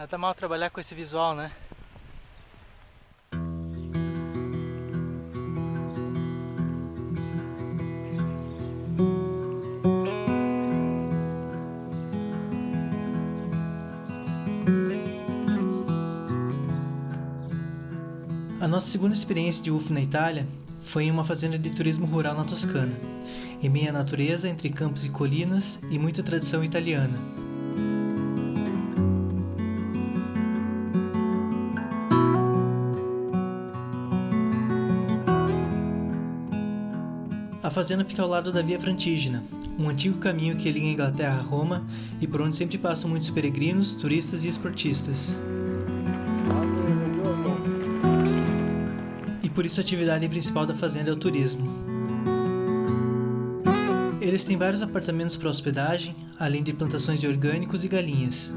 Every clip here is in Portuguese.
Nada mal trabalhar com esse visual, né? A nossa segunda experiência de UF na Itália foi em uma fazenda de turismo rural na Toscana, em meia natureza entre campos e colinas e muita tradição italiana. A fazenda fica ao lado da Via Frantígena, um antigo caminho que liga a Inglaterra a Roma e por onde sempre passam muitos peregrinos, turistas e esportistas. E por isso a atividade principal da fazenda é o turismo. Eles têm vários apartamentos para hospedagem, além de plantações de orgânicos e galinhas.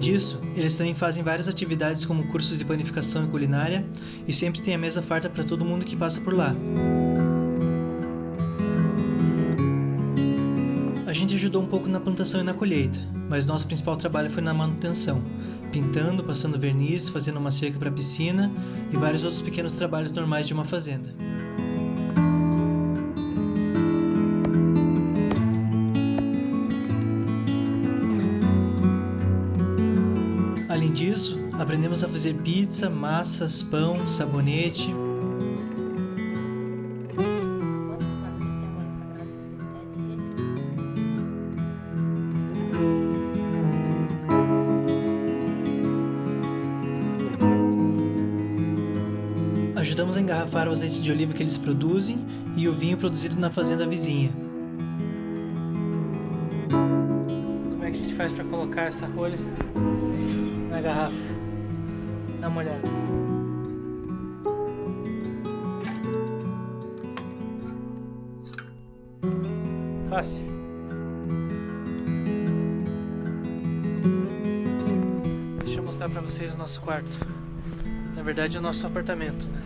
Disso, eles também fazem várias atividades como cursos de panificação e culinária e sempre tem a mesa farta para todo mundo que passa por lá. A gente ajudou um pouco na plantação e na colheita, mas nosso principal trabalho foi na manutenção, pintando, passando verniz, fazendo uma cerca para piscina e vários outros pequenos trabalhos normais de uma fazenda. Disso, aprendemos a fazer pizza, massas, pão, sabonete. Ajudamos a engarrafar o azeite de oliva que eles produzem e o vinho produzido na fazenda vizinha. É que a gente faz para colocar essa rolha na garrafa? Dá uma olhada. Fácil. Deixa eu mostrar para vocês o nosso quarto. Na verdade, é o nosso apartamento. Né?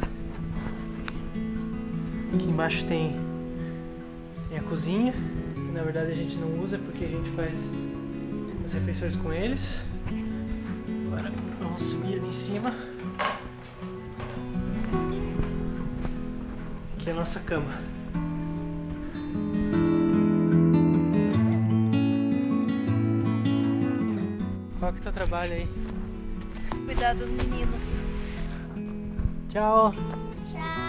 Aqui embaixo tem, tem a cozinha, que na verdade a gente não usa porque a gente faz as refeições com eles. Agora vamos subir ali em cima. Aqui é a nossa cama. Qual que é o teu trabalho aí? Cuidar dos meninos. Tchau! Tchau.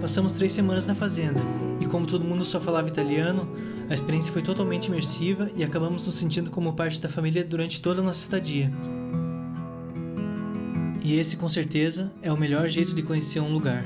Passamos três semanas na fazenda, e como todo mundo só falava italiano, a experiência foi totalmente imersiva e acabamos nos sentindo como parte da família durante toda a nossa estadia. E esse, com certeza, é o melhor jeito de conhecer um lugar.